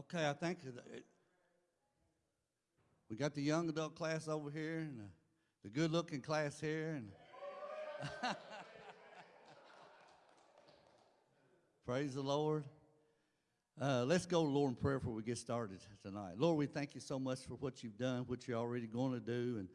Okay, I think we got the young adult class over here and the, the good-looking class here and praise the Lord. Uh, let's go, Lord, in prayer before we get started tonight. Lord, we thank you so much for what you've done, what you're already going to do, and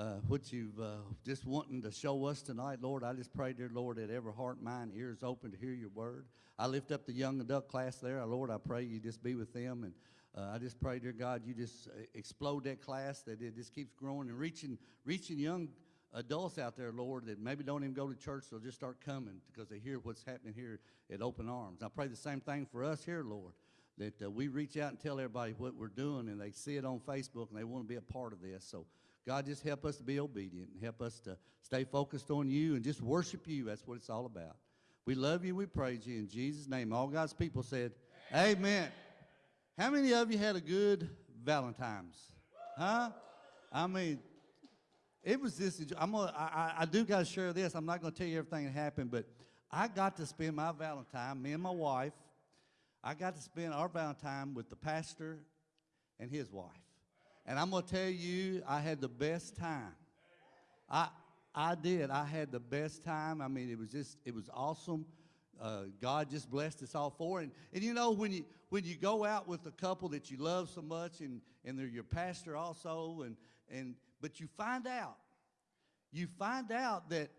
uh, what you've uh, just wanting to show us tonight, Lord. I just pray, dear Lord, that every heart, mind, ears open to hear your word. I lift up the young adult class there. Lord, I pray you just be with them. And uh, I just pray, dear God, you just uh, explode that class, that it just keeps growing and reaching, reaching young adults out there, Lord, that maybe don't even go to church, they'll just start coming because they hear what's happening here at Open Arms. I pray the same thing for us here, Lord, that uh, we reach out and tell everybody what we're doing and they see it on Facebook and they want to be a part of this. So, God, just help us to be obedient and help us to stay focused on you and just worship you. That's what it's all about. We love you. We praise you in Jesus' name. All God's people said, Amen. Amen. How many of you had a good Valentine's? Huh? I mean, it was this. I'm gonna, I, I do got to share this. I'm not going to tell you everything that happened, but I got to spend my Valentine, me and my wife, I got to spend our Valentine with the pastor and his wife. And I'm going to tell you, I had the best time. I, I did. I had the best time. I mean, it was just, it was awesome. Uh, God just blessed us all for it. And, and you know, when you, when you go out with a couple that you love so much and, and they're your pastor also, and, and, but you find out, you find out that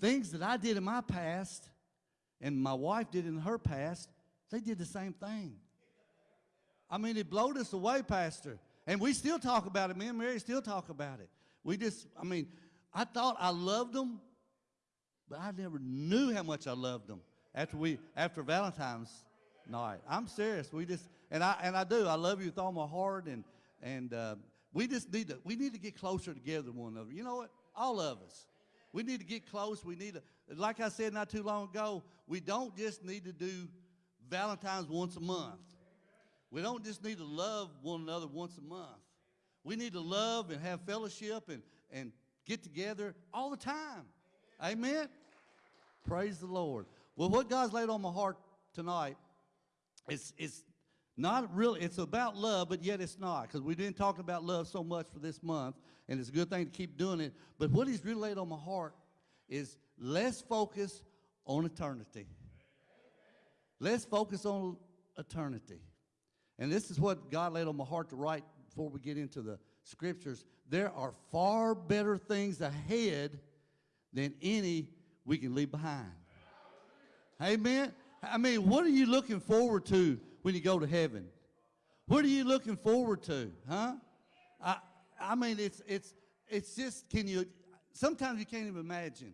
things that I did in my past and my wife did in her past, they did the same thing. I mean, it blowed us away, Pastor. And we still talk about it. Me and Mary still talk about it. We just, I mean, I thought I loved them, but I never knew how much I loved them after we, after Valentine's night. I'm serious. We just, and I, and I do. I love you with all my heart, and, and uh, we just need to, we need to get closer together one another. You know what? All of us. We need to get close. We need to, like I said not too long ago, we don't just need to do Valentine's once a month. We don't just need to love one another once a month. We need to love and have fellowship and, and get together all the time. Amen? Praise the Lord. Well, what God's laid on my heart tonight is, is not really, it's about love, but yet it's not, because we didn't talk about love so much for this month, and it's a good thing to keep doing it. But what He's really laid on my heart is let's focus on eternity. Let's focus on eternity. And this is what God laid on my heart to write before we get into the scriptures. There are far better things ahead than any we can leave behind. Amen. I mean, what are you looking forward to when you go to heaven? What are you looking forward to? Huh? I, I mean, it's, it's, it's just, can you, sometimes you can't even imagine.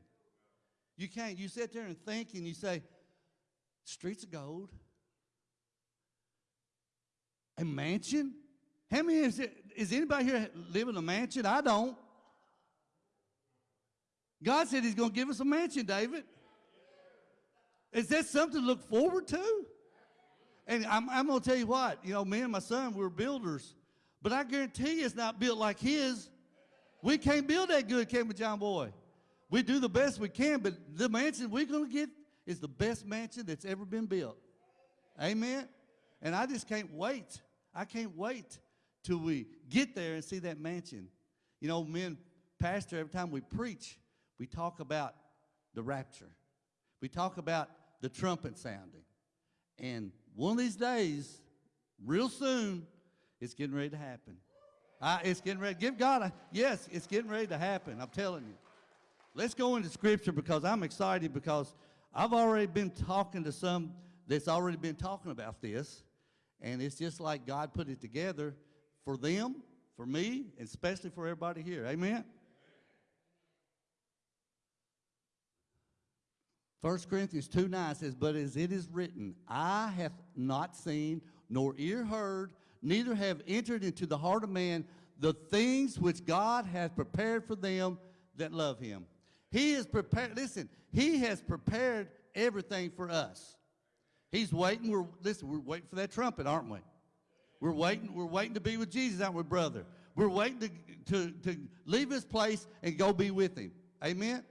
You can't, you sit there and think and you say, streets of gold, a mansion? How many is, it, is anybody here live in a mansion? I don't. God said he's going to give us a mansion, David. Is that something to look forward to? And I'm, I'm going to tell you what, you know, me and my son, we are builders. But I guarantee you it's not built like his. We can't build that good, can we, John Boy? We do the best we can, but the mansion we're going to get is the best mansion that's ever been built. Amen? And I just can't wait. I can't wait till we get there and see that mansion. You know, men, Pastor, every time we preach, we talk about the rapture. We talk about the trumpet sounding. And one of these days, real soon, it's getting ready to happen. It's getting ready. Give God a, yes, it's getting ready to happen. I'm telling you. Let's go into scripture because I'm excited because I've already been talking to some that's already been talking about this. And it's just like God put it together for them, for me, and especially for everybody here. Amen? 1 Corinthians 2 9 says, But as it is written, I have not seen, nor ear heard, neither have entered into the heart of man the things which God hath prepared for them that love him. He is prepared, listen, he has prepared everything for us. He's waiting, we're, listen, we're waiting for that trumpet, aren't we? We're waiting, we're waiting to be with Jesus, aren't we, brother? We're waiting to, to, to leave his place and go be with him. Amen?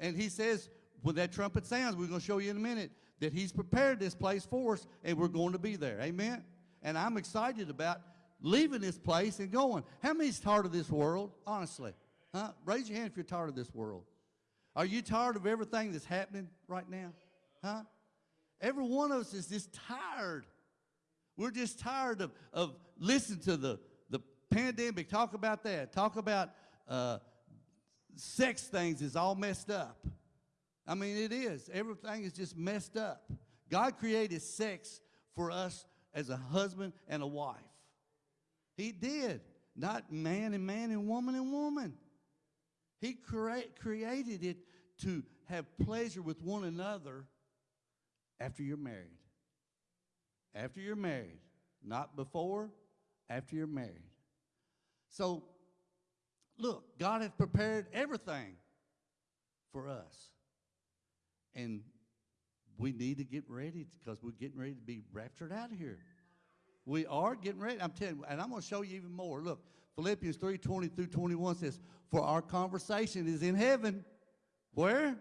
And he says, when that trumpet sounds, we're going to show you in a minute that he's prepared this place for us and we're going to be there. Amen? And I'm excited about leaving this place and going. How many's tired of this world, honestly? Huh? Raise your hand if you're tired of this world. Are you tired of everything that's happening right now? Huh? Every one of us is just tired. We're just tired of, of listening to the, the pandemic, talk about that, talk about uh, sex things is all messed up. I mean, it is. Everything is just messed up. God created sex for us as a husband and a wife. He did. Not man and man and woman and woman. He crea- created it to have pleasure with one another after you're married. After you're married. Not before, after you're married. So, look, God has prepared everything for us. And we need to get ready because we're getting ready to be raptured out of here. We are getting ready. I'm telling you, and I'm going to show you even more. Look, Philippians 3 20 through 21 says, For our conversation is in heaven. Where?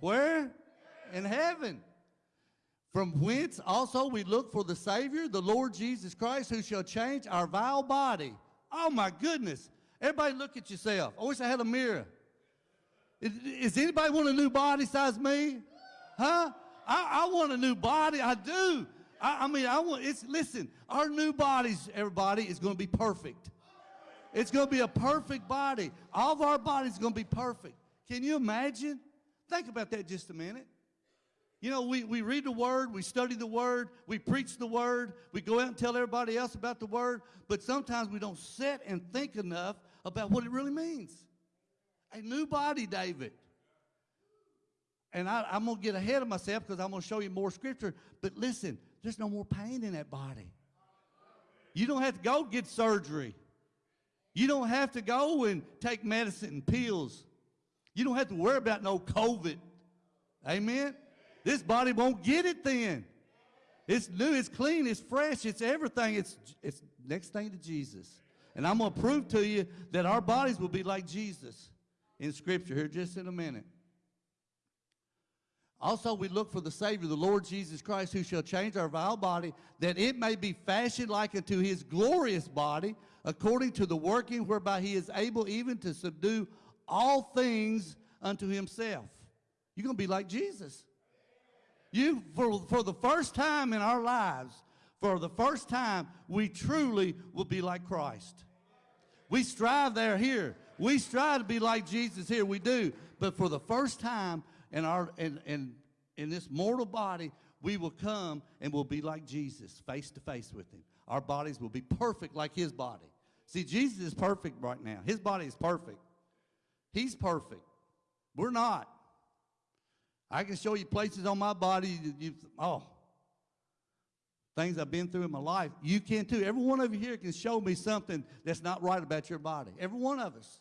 Where? In heaven. From whence also we look for the Savior, the Lord Jesus Christ, who shall change our vile body. Oh my goodness. Everybody look at yourself. I wish I had a mirror. Is, anybody want a new body size me? Huh? I, I want a new body. I do. I, I mean, I want, it's, listen, our new bodies, everybody, is going to be perfect. It's going to be a perfect body. All of our bodies going to be perfect. Can you imagine? Think about that just a minute. You know, we, we read the Word, we study the Word, we preach the Word, we go out and tell everybody else about the Word, but sometimes we don't sit and think enough about what it really means. A new body, David. And I, I'm going to get ahead of myself because I'm going to show you more scripture. But listen, there's no more pain in that body. You don't have to go get surgery. You don't have to go and take medicine and pills. You don't have to worry about no COVID. Amen? This body won't get it then. It's new, it's clean, it's fresh, it's everything. It's, it's next thing to Jesus. And I'm going to prove to you that our bodies will be like Jesus in Scripture here just in a minute. Also, we look for the Savior, the Lord Jesus Christ, who shall change our vile body, that it may be fashioned like unto his glorious body, according to the working whereby he is able even to subdue all things unto himself. You're going to be like Jesus. You, for, for the first time in our lives, for the first time, we truly will be like Christ. We strive there here. We strive to be like Jesus here. We do. But for the first time in our in, in, in this mortal body, we will come and we'll be like Jesus, face to face with him. Our bodies will be perfect like his body. See, Jesus is perfect right now. His body is perfect. He's perfect. We're not. I can show you places on my body, you, you, oh, things I've been through in my life. You can too. Every one of you here can show me something that's not right about your body. Every one of us.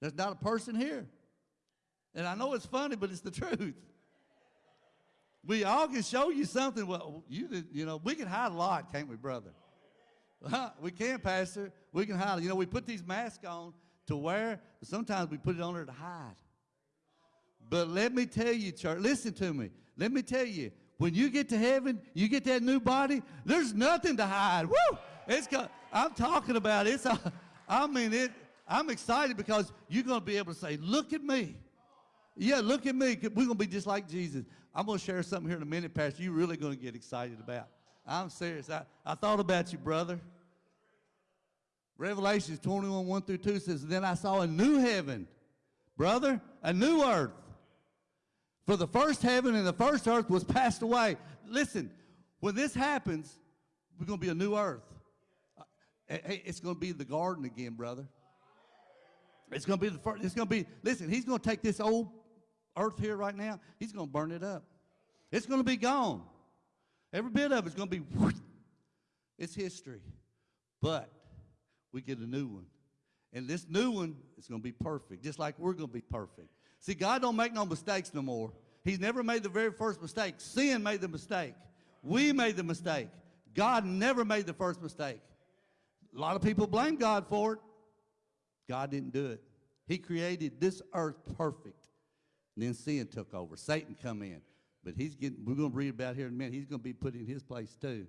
There's not a person here. And I know it's funny, but it's the truth. We all can show you something. Well, you you know, we can hide a lot, can't we, brother? we can, Pastor. We can hide. You know, we put these masks on to wear, but sometimes we put it on there to hide. But let me tell you, church, listen to me. Let me tell you, when you get to heaven, you get that new body, there's nothing to hide. Woo! It's I'm talking about it. I mean it. I'm excited because you're going to be able to say, look at me. Yeah, look at me. We're going to be just like Jesus. I'm going to share something here in a minute, Pastor, you're really going to get excited about. I'm serious. I, I thought about you, brother. Revelations 21, 1 through 2 says, Then I saw a new heaven, brother, a new earth. For the first heaven and the first earth was passed away. Listen, when this happens, we're going to be a new earth. Uh, it's going to be the garden again, brother. It's going to be the first, it's going to be, listen, he's going to take this old earth here right now, he's going to burn it up. It's going to be gone. Every bit of it's going to be, it's history. But we get a new one. And this new one is going to be perfect, just like we're going to be perfect. See, God don't make no mistakes no more. He's never made the very first mistake. Sin made the mistake. We made the mistake. God never made the first mistake. A lot of people blame God for it. God didn't do it. He created this earth perfect. And then sin took over. Satan come in. But he's getting, we're going to read about here in a minute, he's going to be put in his place too.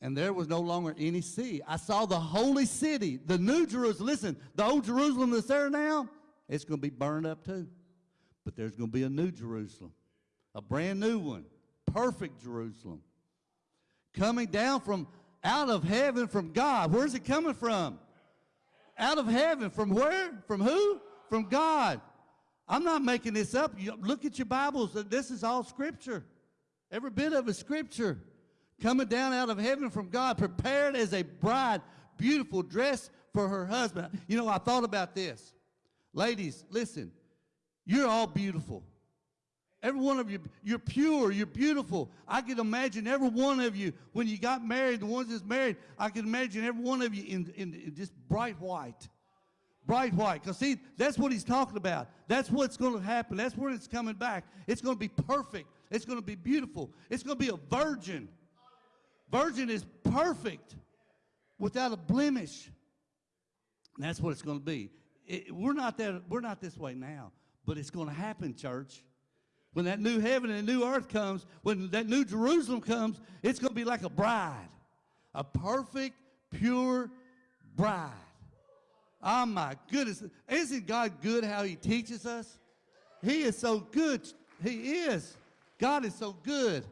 and there was no longer any sea. I saw the holy city, the new Jerusalem. Listen, the old Jerusalem that's there now, it's going to be burned up too. But there's going to be a new Jerusalem, a brand new one, perfect Jerusalem, coming down from out of heaven from God. Where's it coming from? Out of heaven. From where? From who? From God. I'm not making this up. You, look at your Bibles. This is all Scripture. Every bit of it Scripture. Coming down out of heaven from God, prepared as a bride, beautiful dress for her husband. You know, I thought about this. Ladies, listen. You're all beautiful. Every one of you, you're pure, you're beautiful. I can imagine every one of you, when you got married, the ones that's married, I can imagine every one of you in, in, in just bright white. Bright white. Because, see, that's what he's talking about. That's what's going to happen. That's when it's coming back. It's going to be perfect. It's going to be beautiful. It's going to be a virgin. Virgin is perfect without a blemish. And that's what it's going to be. It, we're, not that, we're not this way now, but it's going to happen, church. When that new heaven and new earth comes, when that new Jerusalem comes, it's going to be like a bride, a perfect, pure bride. Oh my goodness. Isn't God good how he teaches us? He is so good. He is. God is so good.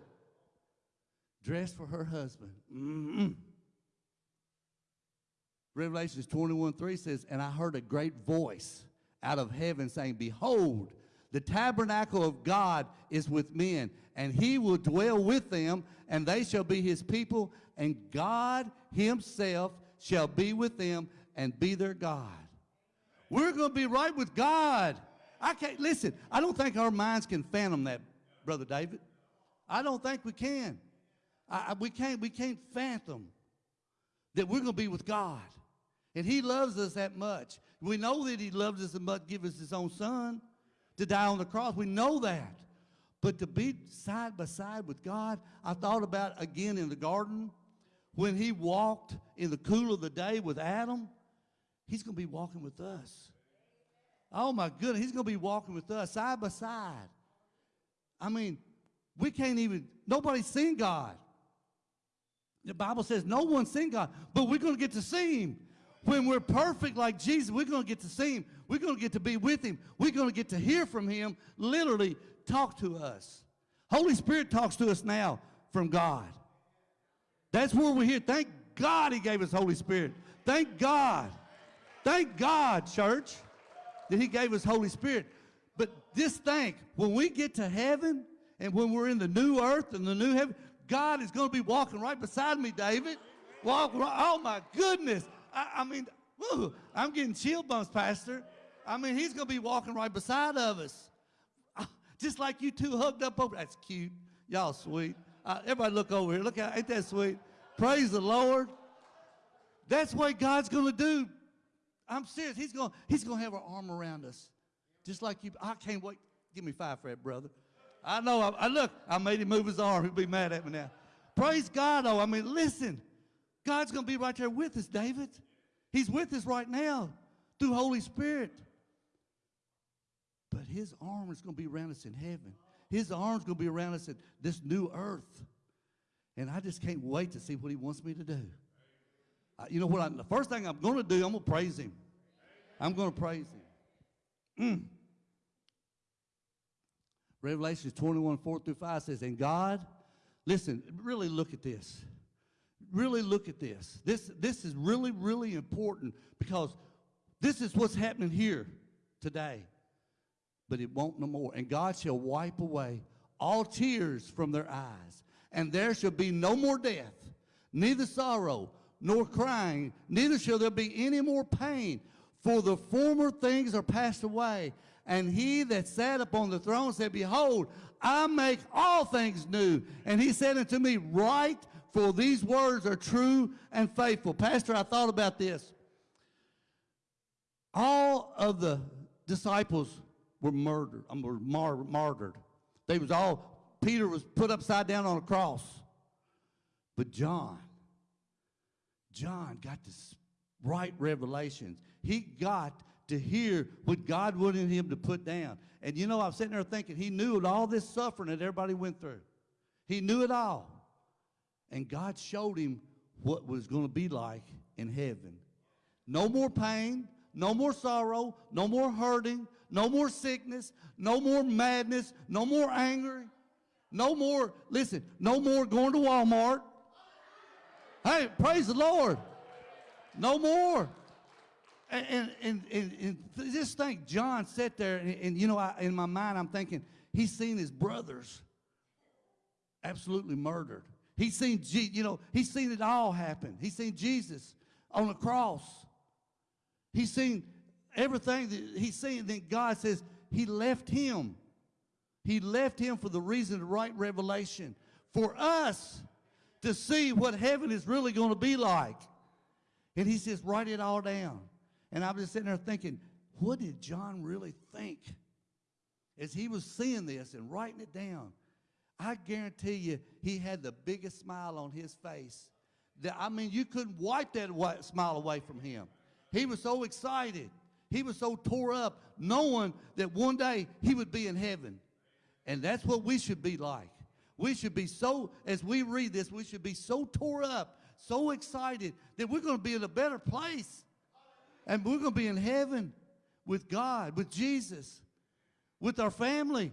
Dressed for her husband. -mm. Revelations 21 3 says, And I heard a great voice out of heaven saying, Behold, the tabernacle of God is with men, and he will dwell with them, and they shall be his people, and God himself shall be with them and be their God. We're going to be right with God. I can't, listen, I don't think our minds can fathom that, Brother David. I don't think we can. I, we, can't, we can't fathom that we're going to be with God. And he loves us that much. We know that he loves us that much, give us his own son to die on the cross. We know that. But to be side by side with God, I thought about again in the garden when he walked in the cool of the day with Adam, he's going to be walking with us. Oh my goodness, he's going to be walking with us side by side. I mean, we can't even, nobody's seen God. The Bible says no one's seen God, but we're going to get to see him. When we're perfect like Jesus, we're going to get to see him. We're going to get to be with him. We're going to get to hear from him, literally talk to us. Holy Spirit talks to us now from God. That's where we're here. Thank God he gave us Holy Spirit. Thank God. Thank God, church, that he gave us Holy Spirit. But just think, when we get to heaven and when we're in the new earth and the new heaven, God is going to be walking right beside me, David. Walk, oh my goodness. I, I mean, woo, I'm getting chill bumps, Pastor. I mean, he's going to be walking right beside of us. Uh, just like you two hugged up over. That's cute. Y'all sweet. Uh, everybody look over here. Look at ain't that sweet? Praise the Lord. That's what God's going to do. I'm serious. He's going he's to have our arm around us. Just like you. I can't wait. Give me five for that, brother. I know. I, I look, I made him move his arm. He'll be mad at me now. Praise God, though. I mean, listen. God's going to be right there with us, David. He's with us right now through Holy Spirit. But his arm is going to be around us in heaven. His arm's going to be around us in this new earth. And I just can't wait to see what he wants me to do. Uh, you know what? I, the first thing I'm going to do, I'm going to praise him. I'm going to praise him. Mm. Revelations 21, 4 through 5 says, And God, listen, really look at this really look at this. This, this is really, really important because this is what's happening here today. But it won't no more. And God shall wipe away all tears from their eyes. And there shall be no more death, neither sorrow, nor crying, neither shall there be any more pain. For the former things are passed away. And he that sat upon the throne said, Behold, I make all things new. And he said unto me, Write, for these words are true and faithful. Pastor, I thought about this. All of the disciples were murdered, um, were mar martyred. They was all, Peter was put upside down on a cross. But John, John got this right revelations. He got to hear what God wanted him to put down. And you know, I'm sitting there thinking he knew all this suffering that everybody went through. He knew it all. And God showed him what was going to be like in heaven. No more pain, no more sorrow, no more hurting, no more sickness, no more madness, no more anger, no more, listen, no more going to Walmart. Hey, praise the Lord. No more. And, and, and, and, just think, John sat there, and, and you know, I, in my mind, I'm thinking, he's seen his brothers absolutely murdered. He's seen, you know, he's seen it all happen. He's seen Jesus on the cross. He's seen everything that he's seen. Then God says he left him. He left him for the reason to write Revelation for us to see what heaven is really going to be like. And he says, write it all down. And I was just sitting there thinking, what did John really think as he was seeing this and writing it down? I guarantee you, he had the biggest smile on his face. That, I mean, you couldn't wipe that smile away from him. He was so excited. He was so tore up, knowing that one day he would be in heaven. And that's what we should be like. We should be so, as we read this, we should be so tore up, so excited that we're going to be in a better place. And we're going to be in heaven with God, with Jesus, with our family.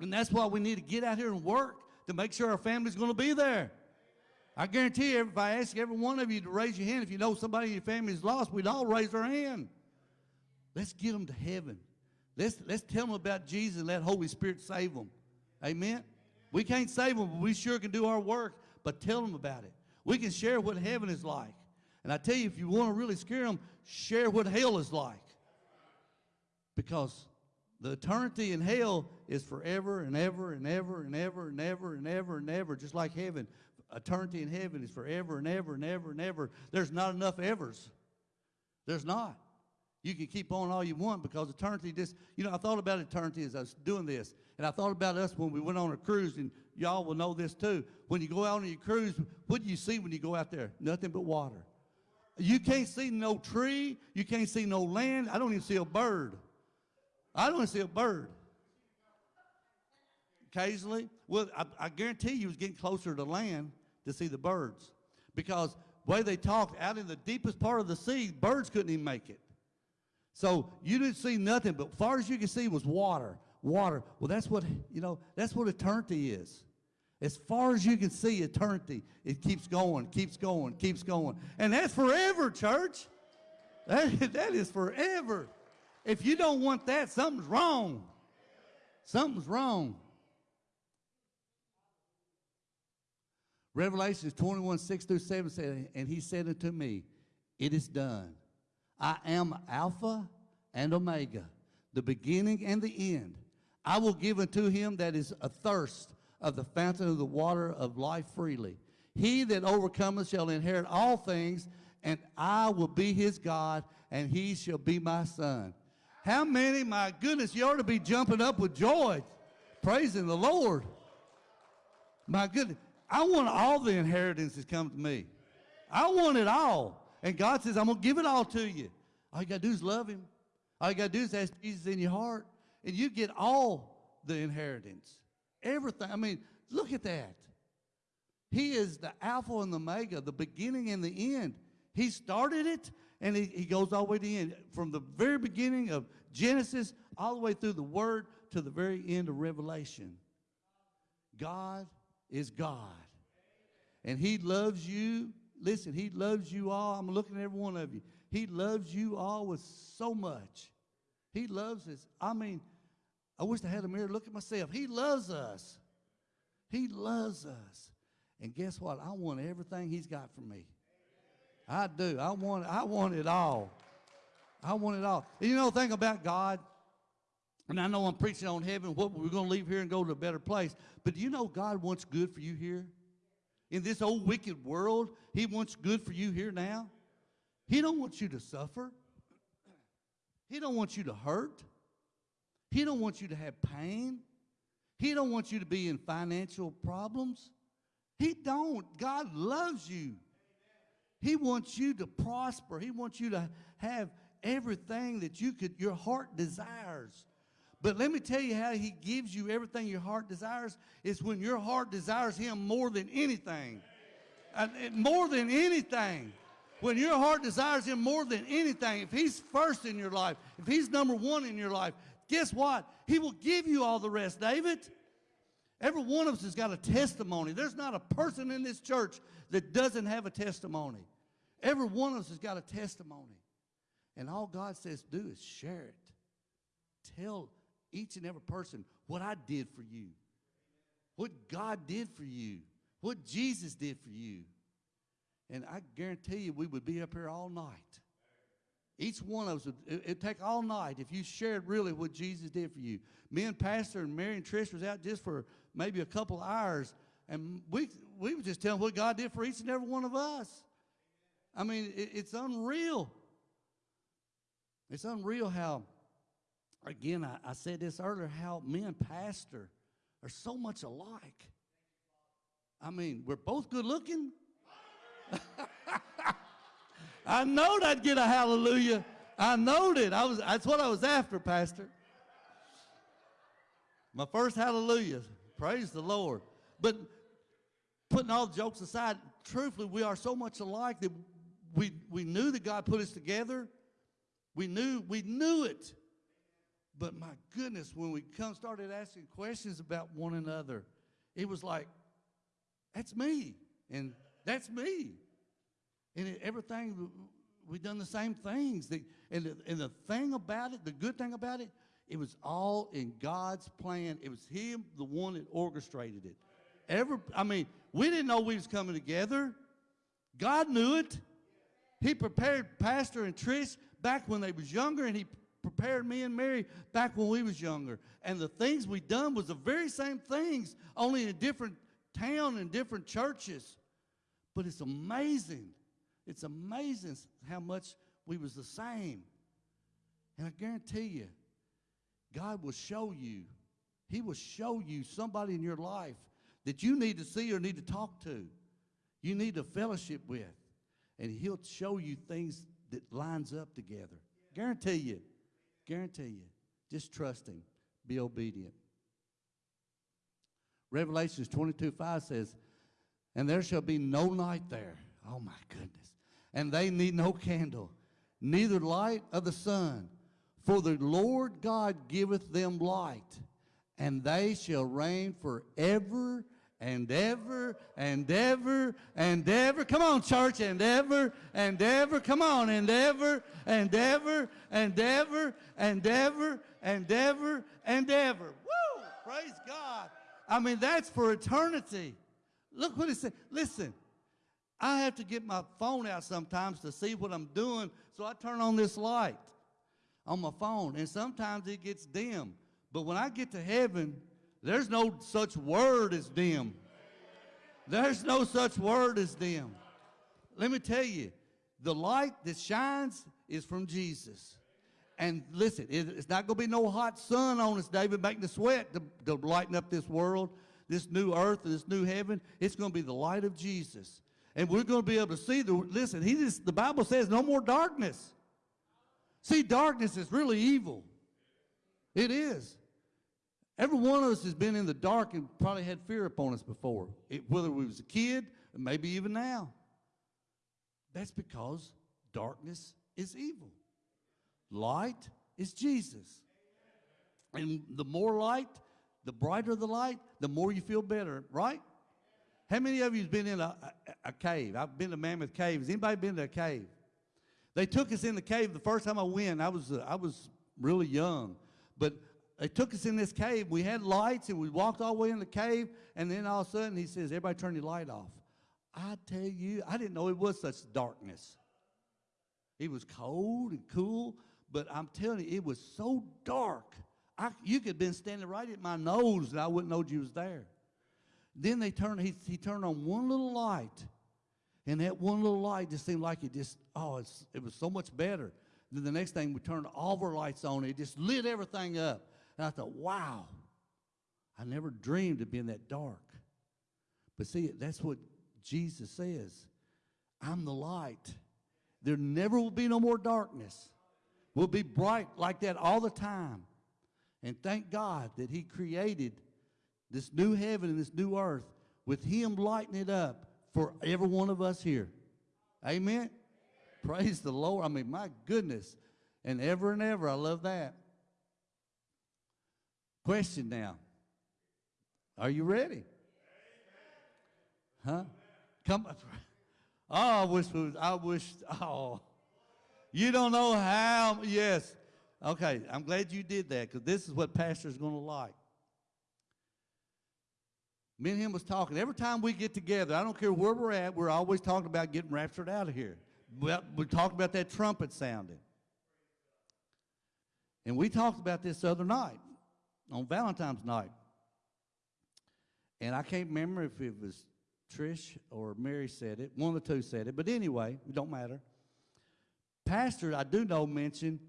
And that's why we need to get out here and work to make sure our family's going to be there. I guarantee you, if I ask every one of you to raise your hand, if you know somebody in your family is lost, we'd all raise our hand. Let's get them to heaven. Let's, let's tell them about Jesus and let Holy Spirit save them. Amen? We can't save them, but we sure can do our work, but tell them about it. We can share what heaven is like. And I tell you, if you want to really scare them, share what hell is like. Because the eternity in hell is forever and ever and ever and ever and ever and ever and ever, just like heaven. Eternity in heaven is forever and ever and ever and ever. There's not enough evers. There's not. You can keep on all you want because eternity just, you know, I thought about eternity as I was doing this. And I thought about us when we went on a cruise, and y'all will know this too. When you go out on your cruise, what do you see when you go out there? Nothing but water. You can't see no tree. You can't see no land. I don't even see a bird. I don't see a bird. Occasionally, well, I, I guarantee you was getting closer to land to see the birds because the way they talked out in the deepest part of the sea, birds couldn't even make it. So you didn't see nothing, but far as you can see was water, water. Well, that's what you know. That's what eternity is. As far as you can see, eternity, it keeps going, keeps going, keeps going, and that's forever, church. That, that is forever. If you don't want that, something's wrong. Something's wrong. Revelations 21, 6 through 7 said, And he said unto me, It is done. I am Alpha and Omega, the beginning and the end. I will give unto him that is athirst of the fountain of the water of life freely. He that overcometh shall inherit all things, and I will be his God, and he shall be my son. How many, my goodness, you ought to be jumping up with joy, praising the Lord. My goodness, I want all the inheritance inheritances come to me. I want it all. And God says, I'm going to give it all to you. All you got to do is love him. All you got to do is ask Jesus in your heart, and you get all the inheritance. Everything. I mean, look at that. He is the Alpha and the Omega, the beginning and the end. He started it, and he, he goes all the way to the end. From the very beginning of Genesis, all the way through the Word to the very end of Revelation. God is God. And He loves you. Listen, He loves you all. I'm looking at every one of you. He loves you all with so much. He loves us. I mean, I wish I had a mirror to look at myself. He loves us. He loves us. And guess what? I want everything He's got for me. I do. I want, I want it all. I want it all. And you know the thing about God, and I know I'm preaching on heaven, what we're going to leave here and go to a better place. But do you know God wants good for you here? In this old wicked world, He wants good for you here now. He don't want you to suffer. He don't want you to hurt. He don't want you to have pain. He don't want you to be in financial problems. He don't. God loves you. He wants you to prosper. He wants you to have everything that you could your heart desires. But let me tell you how he gives you everything your heart desires is when your heart desires him more than anything. Uh, and more than anything, when your heart desires Him more than anything, if He's first in your life, if He's number one in your life, guess what? He will give you all the rest, David. Every one of us has got a testimony. There's not a person in this church that doesn't have a testimony. Every one of us has got a testimony. And all God says do is share it. Tell each and every person what I did for you, what God did for you, what Jesus did for you. And I guarantee you we would be up here all night. Each one of us, would, it, it'd take all night if you shared really what Jesus did for you. Me and Pastor and Mary and Trish was out just for maybe a couple hours, and we, we were just telling what God did for each and every one of us. I mean, it, it's unreal. It's unreal how, again, I, I said this earlier, how me and Pastor are so much alike. I mean, we're both good looking. I knowed I'd get a hallelujah. I knowed it. I was, that's what I was after, Pastor. My first hallelujah. Praise the Lord. But putting all jokes aside, truthfully, we are so much alike that we, we knew that God put us together. We knew, we knew it. But my goodness, when we come started asking questions about one another, it was like, that's me, and that's me. And it, everything, we've done the same things. The, and, the, and the thing about it, the good thing about it, it was all in God's plan. It was Him, the one that orchestrated it. Every, I mean, we didn't know we was coming together. God knew it. He prepared Pastor and Trish back when they was younger, and he prepared me and Mary back when we was younger. And the things we done was the very same things, only in a different town and different churches. But it's amazing. It's amazing how much we was the same. And I guarantee you, God will show you. He will show you somebody in your life that you need to see or need to talk to. You need to fellowship with. And he'll show you things that lines up together. Guarantee you. Guarantee you. Just trust him. Be obedient. Revelations 22 5 says, And there shall be no night there. Oh my goodness. And they need no candle, neither light of the sun. For the Lord God giveth them light, and they shall reign forever and ever and ever and ever. Come on, church, and ever and ever. Come on, and ever and ever and ever and ever and ever and ever. Woo! Praise God. I mean, that's for eternity. Look what it said. Listen, I have to get my phone out sometimes to see what I'm doing, so I turn on this light on my phone, and sometimes it gets dim. But when I get to heaven, there's no such word as dim. There's no such word as dim. Let me tell you, the light that shines is from Jesus. And listen, it's not going to be no hot sun on us, David, making us sweat to, to lighten up this world, this new earth, and this new heaven. It's going to be the light of Jesus. And we're going to be able to see the, listen, he just, the Bible says no more darkness. See, darkness is really evil. It is. Every one of us has been in the dark and probably had fear upon us before, it, whether we was a kid, maybe even now. That's because darkness is evil. Light is Jesus. And the more light, the brighter the light, the more you feel better, right? How many of you have been in a, a, a cave? I've been to Mammoth Cave. Has anybody been to a cave? They took us in the cave the first time I went. I was, uh, I was really young. But they took us in this cave. We had lights and we walked all the way in the cave. And then all of a sudden he says, everybody turn your light off. I tell you, I didn't know it was such darkness. It was cold and cool, but I'm telling you, it was so dark. I, you could have been standing right at my nose and I wouldn't know you was there. Then they turned, he, he turned on one little light. And that one little light just seemed like it just, oh, it was so much better. Then the next thing, we turned all of our lights on. It just lit everything up. And I thought, wow, I never dreamed of being that dark. But see, that's what Jesus says. I'm the light. There never will be no more darkness. We'll be bright like that all the time. And thank God that He created this new heaven and this new earth with Him lighting it up for every one of us here. Amen. Praise the Lord. I mean, my goodness. And ever and ever, I love that. Question now. Are you ready? Huh? Come. Oh, I wish. I wish. Oh, you don't know how. Yes. Okay. I'm glad you did that because this is what pastor's going to like. Me and him was talking. Every time we get together, I don't care where we're at, we're always talking about getting raptured out of here. Well, we talked about that trumpet sounding. And we talked about this other night, on Valentine's night. And I can't remember if it was Trish or Mary said it. One of the two said it. But anyway, it don't matter. Pastor, I do know, mentioned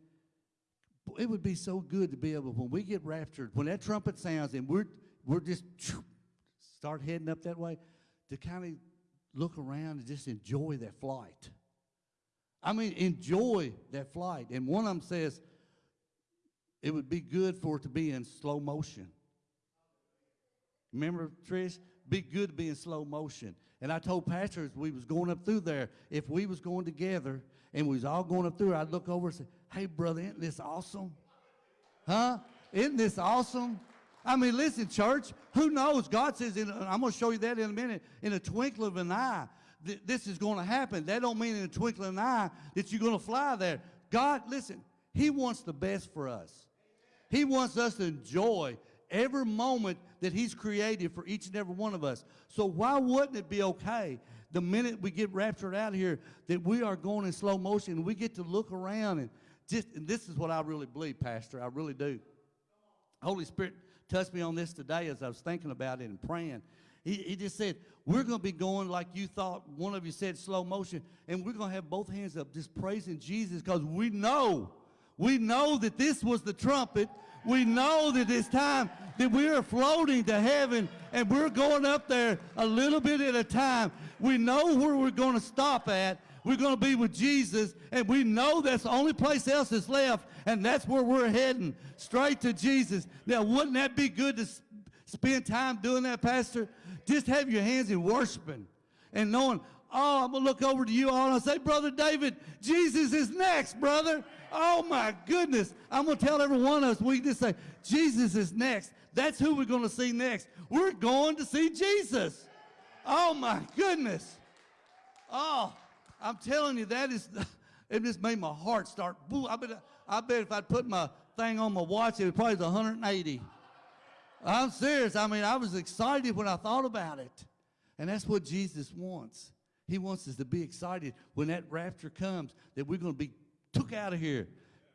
it would be so good to be able, when we get raptured, when that trumpet sounds and we're, we're just start heading up that way, to kind of look around and just enjoy that flight. I mean, enjoy that flight. And one of them says, it would be good for it to be in slow motion. Remember, Trish? Be good to be in slow motion. And I told pastors we was going up through there, if we was going together and we was all going up through, I'd look over and say, hey, brother, isn't this awesome? Huh? Isn't this awesome? I mean, listen, church, who knows? God says, in, I'm going to show you that in a minute, in a twinkle of an eye, th this is going to happen. That don't mean in a twinkle of an eye that you're going to fly there. God, listen, he wants the best for us. He wants us to enjoy every moment that he's created for each and every one of us. So why wouldn't it be okay the minute we get raptured out of here that we are going in slow motion and we get to look around and just, and this is what I really believe, Pastor, I really do. Holy Spirit touched me on this today as I was thinking about it and praying. He, he just said, we're going to be going like you thought, one of you said, slow motion, and we're going to have both hands up just praising Jesus because we know, we know that this was the trumpet. We know that it's time that we are floating to heaven and we're going up there a little bit at a time. We know where we're going to stop at. We're going to be with Jesus, and we know that's the only place else that's left, and that's where we're heading, straight to Jesus. Now, wouldn't that be good to spend time doing that, Pastor? Just have your hands in worshiping and knowing, oh, I'm going to look over to you all and say, Brother David, Jesus is next, brother. Oh, my goodness. I'm going to tell every one of us, we just say, Jesus is next. That's who we're going to see next. We're going to see Jesus. Oh my goodness. Oh, I'm telling you, that is, it just made my heart start. Boo, I bet, I bet if I'd put my thing on my watch, it would probably be 180. I'm serious. I mean, I was excited when I thought about it. And that's what Jesus wants. He wants us to be excited when that rapture comes, that we're going to be took out of here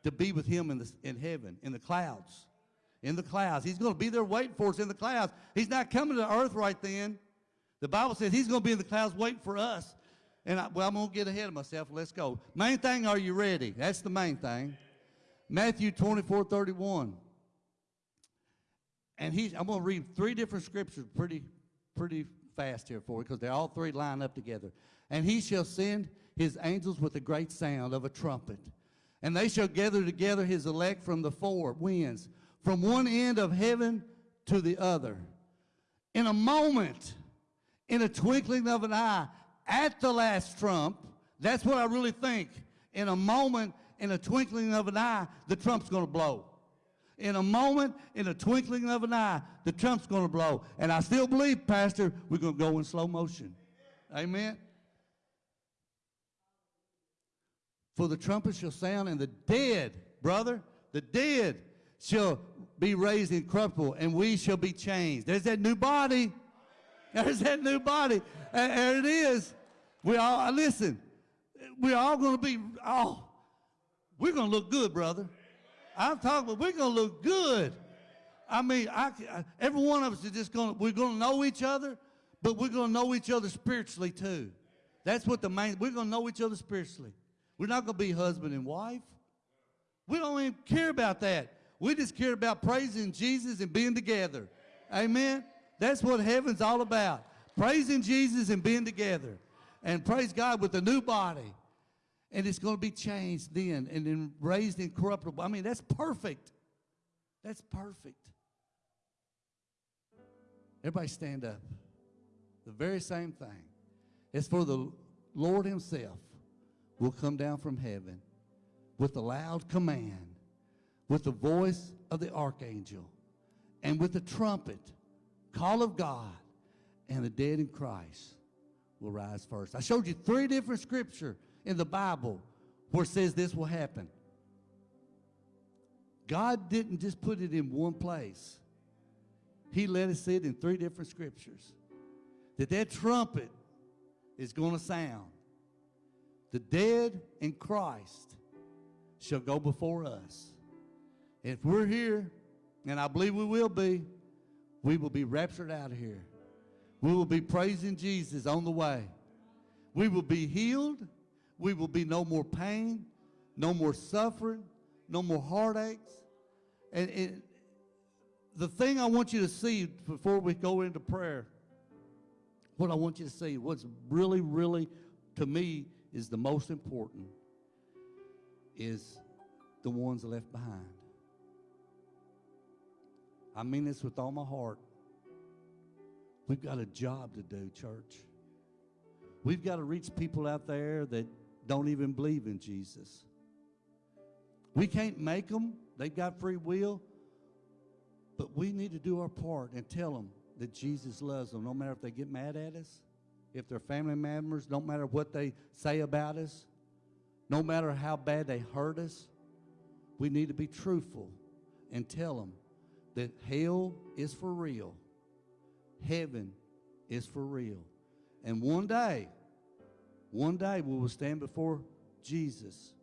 to be with him in, the, in heaven, in the clouds in the clouds. He's going to be there waiting for us in the clouds. He's not coming to earth right then. The Bible says he's going to be in the clouds waiting for us. And I, well, I'm going to get ahead of myself. Let's go. Main thing, are you ready? That's the main thing. Matthew 24, 31. And he's, I'm going to read three different scriptures pretty, pretty fast here for you because they all three line up together. And he shall send his angels with a great sound of a trumpet. And they shall gather together his elect from the four winds from one end of heaven to the other. In a moment, in a twinkling of an eye, at the last trump, that's what I really think. In a moment, in a twinkling of an eye, the trump's going to blow. In a moment, in a twinkling of an eye, the trump's going to blow. And I still believe, Pastor, we're going to go in slow motion. Amen. For the trumpet shall sound, and the dead, brother, the dead shall be raised incorruptible, and we shall be changed. There's that new body. There's that new body. There it is. We all, uh, listen, we're all going to be, oh, we're going to look good, brother. I'm talking about we're going to look good. I mean, I, uh, every one of us is just going to, we're going to know each other, but we're going to know each other spiritually too. That's what the main, we're going to know each other spiritually. We're not going to be husband and wife. We don't even care about that. We just care about praising Jesus and being together. Amen. That's what heaven's all about. Praising Jesus and being together. And praise God with a new body. And it's going to be changed then and then raised incorruptible. I mean, that's perfect. That's perfect. Everybody stand up. The very same thing. As for the Lord himself will come down from heaven with a loud command, with the voice of the archangel, and with the trumpet, call of God, and the dead in Christ will rise first. I showed you three different scripture in the Bible where it says this will happen. God didn't just put it in one place. He let us see it in three different scriptures. That that trumpet is going to sound. The dead in Christ shall go before us. If we're here, and I believe we will be, we will be raptured out of here. We will be praising Jesus on the way. We will be healed. We will be no more pain, no more suffering, no more heartaches. And, and the thing I want you to see before we go into prayer, what I want you to see, what's really, really, to me, is the most important, is the ones left behind. I mean this with all my heart. We've got a job to do, church. We've got to reach people out there that don't even believe in Jesus. We can't make them, they've got free will, but we need to do our part and tell them that Jesus loves them, no matter if they get mad at us, if they're family members, no matter what they say about us, no matter how bad they hurt us. We need to be truthful and tell them that hell is for real heaven is for real. And one day, one day we will stand before Jesus.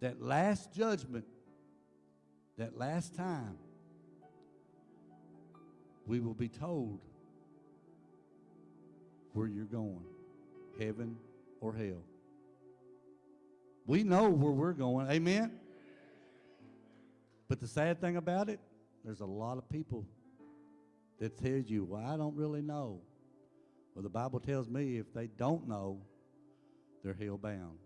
That last judgment, that last time, we will be told where you're going heaven or hell. We know where we're going. Amen? But the sad thing about it, there's a lot of people that tells you, well, I don't really know. Well, the Bible tells me if they don't know, they're hell bound.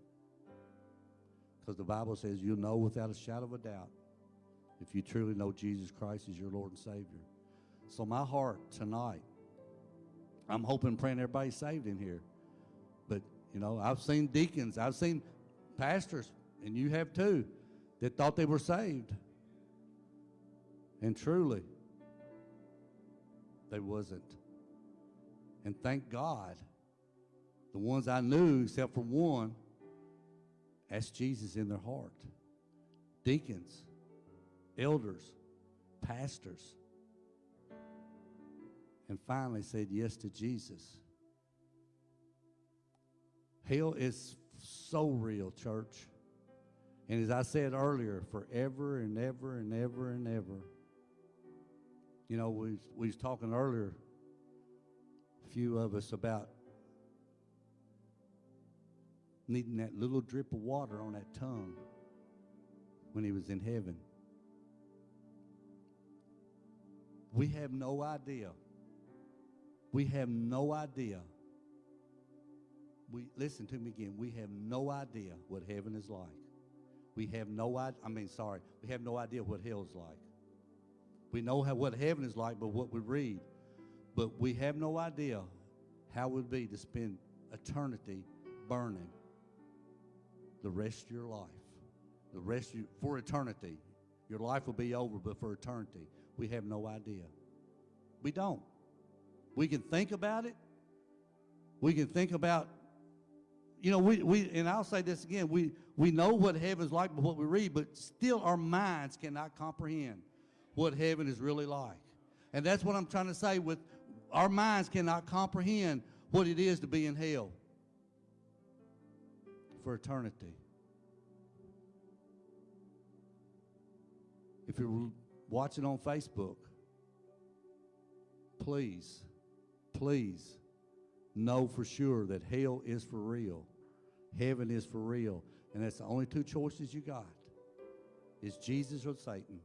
Because the Bible says you'll know without a shadow of a doubt if you truly know Jesus Christ as your Lord and Savior. So, my heart tonight, I'm hoping, praying everybody's saved in here. But, you know, I've seen deacons, I've seen pastors, and you have too, that thought they were saved. And truly, they wasn't. And thank God, the ones I knew, except for one, asked Jesus in their heart. Deacons, elders, pastors, and finally said yes to Jesus. Hell is so real, church. And as I said earlier, forever and ever and ever and ever. You know, we, we was talking earlier, a few of us, about needing that little drip of water on that tongue when he was in heaven. We have no idea. We have no idea. We listen to me again. We have no idea what heaven is like. We have no idea. I mean, sorry, we have no idea what hell is like. We know how, what heaven is like, but what we read. But we have no idea how it would be to spend eternity burning the rest of your life. The rest you, for eternity. Your life will be over, but for eternity, we have no idea. We don't. We can think about it. We can think about, you know, we, we and I'll say this again, we, we know what heaven's like but what we read, but still our minds cannot comprehend what heaven is really like. And that's what I'm trying to say with our minds cannot comprehend what it is to be in hell for eternity. If you're watching on Facebook, please, please know for sure that hell is for real. Heaven is for real. And that's the only two choices you got. Is Jesus or Satan.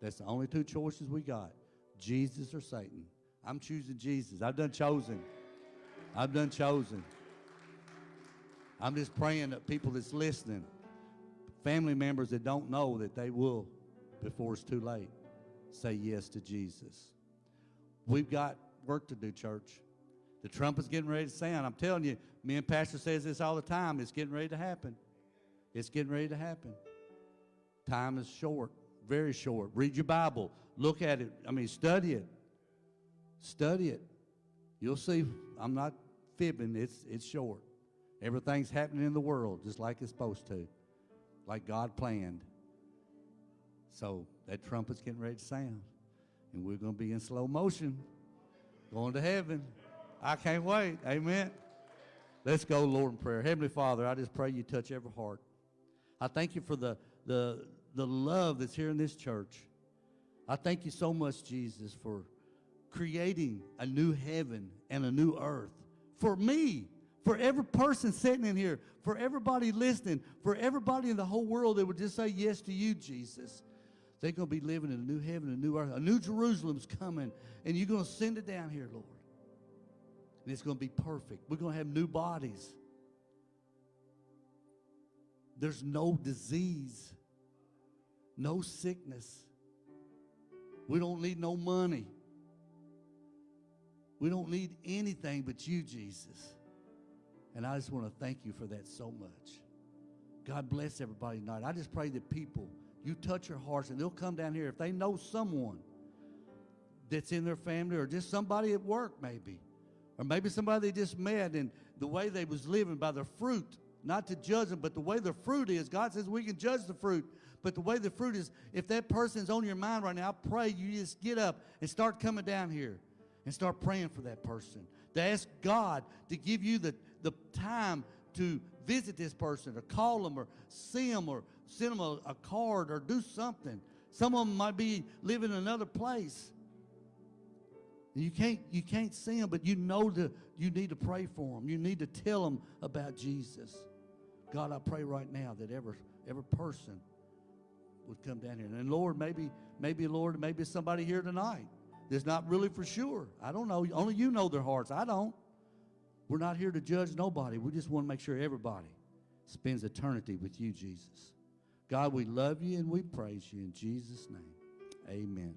That's the only two choices we got Jesus or Satan. I'm choosing Jesus. I've done chosen. I've done chosen. I'm just praying that people that's listening, family members that don't know that they will, before it's too late, say yes to Jesus. We've got work to do, church. The trumpet's getting ready to sound. I'm telling you, me and Pastor says this all the time. It's getting ready to happen. It's getting ready to happen. Time is short, very short. Read your Bible. Look at it. I mean, study it. Study it. You'll see. I'm not fibbing. It's it's short. Everything's happening in the world just like it's supposed to, like God planned. So that trumpet's getting ready to sound, and we're going to be in slow motion, going to heaven. I can't wait. Amen. Let's go, Lord, in prayer. Heavenly Father, I just pray you touch every heart. I thank you for the, the, the love that's here in this church. I thank you so much, Jesus, for creating a new heaven and a new earth for me, for every person sitting in here, for everybody listening, for everybody in the whole world that would just say yes to you, Jesus. They're going to be living in a new heaven, a new earth. A new Jerusalem's coming, and you're going to send it down here, Lord. And it's going to be perfect. We're going to have new bodies. There's no disease, no sickness. We don't need no money. We don't need anything but you, Jesus. And I just want to thank you for that so much. God bless everybody tonight. I just pray that people, you touch their hearts and they'll come down here. If they know someone that's in their family or just somebody at work maybe, or maybe somebody they just met and the way they was living by their fruit, not to judge them, but the way their fruit is. God says we can judge the fruit, but the way the fruit is, if that person's on your mind right now, I pray you just get up and start coming down here and start praying for that person. To ask God to give you the, the time to visit this person or call them or see them or send them a, a card or do something. Some of them might be living in another place. You can't, you can't see them, but you know that you need to pray for them. You need to tell them about Jesus. God, I pray right now that every, every person would come down here. And Lord, maybe, maybe, Lord, maybe somebody here tonight that's not really for sure. I don't know. Only you know their hearts. I don't. We're not here to judge nobody. We just want to make sure everybody spends eternity with you, Jesus. God, we love you and we praise you in Jesus' name. Amen.